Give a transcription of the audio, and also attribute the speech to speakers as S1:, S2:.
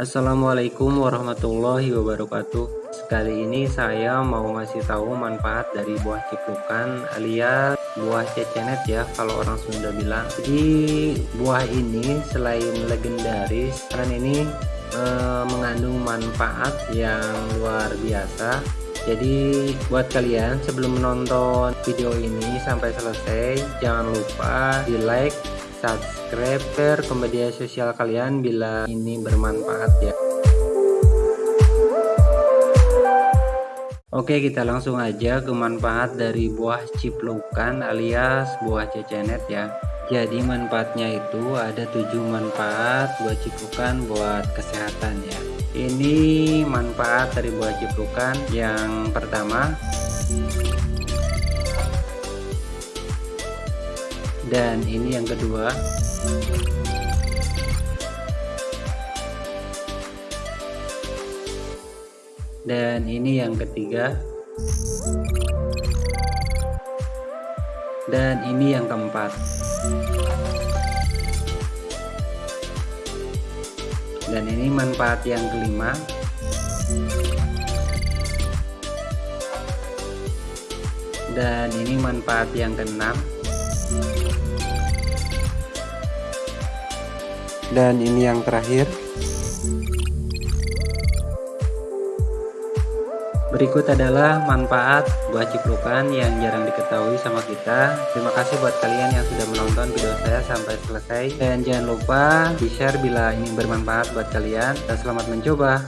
S1: Assalamualaikum warahmatullahi wabarakatuh. Sekali ini saya mau ngasih tahu manfaat dari buah ciplukan alias buah cecenet ya kalau orang Sunda bilang. Jadi buah ini selain legendaris karena ini eh, mengandung manfaat yang luar biasa. Jadi buat kalian sebelum menonton video ini sampai selesai jangan lupa di like subscribe ke media sosial kalian bila ini bermanfaat ya. Oke kita langsung aja ke manfaat dari buah ciplukan alias buah cecenet ya. Jadi manfaatnya itu ada tujuh manfaat buah ciplukan buat kesehatan ya. Ini manfaat dari buah ciplukan. Yang pertama dan ini yang kedua. Dan ini yang ketiga. Dan ini yang keempat. Dan ini manfaat yang kelima. Dan ini manfaat yang keenam dan ini yang terakhir. Berikut adalah manfaat buah ciplukan yang jarang diketahui sama kita. Terima kasih buat kalian yang sudah menonton video saya sampai selesai. Dan jangan lupa di share bila ini bermanfaat buat kalian. Dan selamat mencoba